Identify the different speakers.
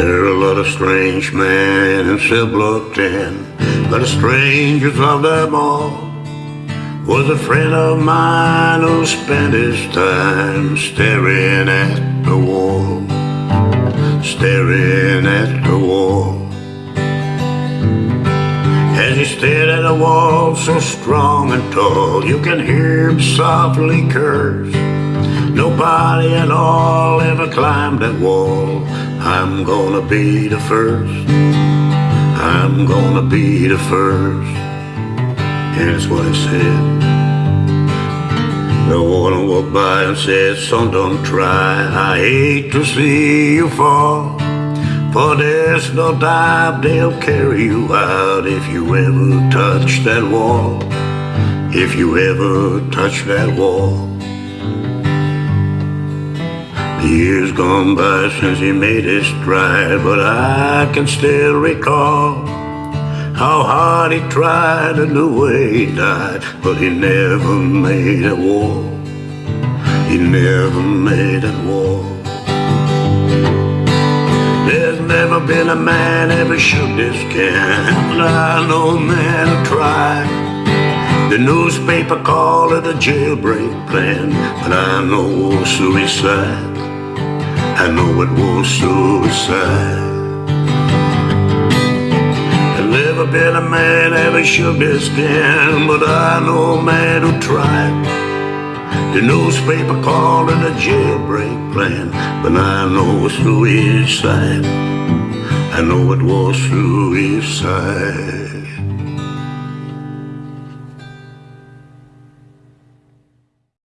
Speaker 1: There are a lot of strange men in block 10, but the strangest of them all was a friend of mine who spent his time staring at the wall, staring at the wall. As he stared at the wall so strong and tall, you can hear him softly curse. Nobody at all ever climbed that wall. I'm gonna be the first. I'm gonna be the first. And Here's what he said. The one walked by and said, son, don't try. I hate to see you fall. For there's no doubt they'll carry you out if you ever touch that wall. If you ever touch that wall. Years gone by since he made his stride, but I can still recall how hard he tried and the way he died, but he never made a wall. He never made a wall. There's never been a man ever shook this can, but I know a man who tried. The newspaper called it a jailbreak plan, but I know suicide. I know it was suicide. There's never been a man ever shook his skin, but I know a man who tried. The newspaper called it a jailbreak plan, but I know it's suicide. I know it was suicide.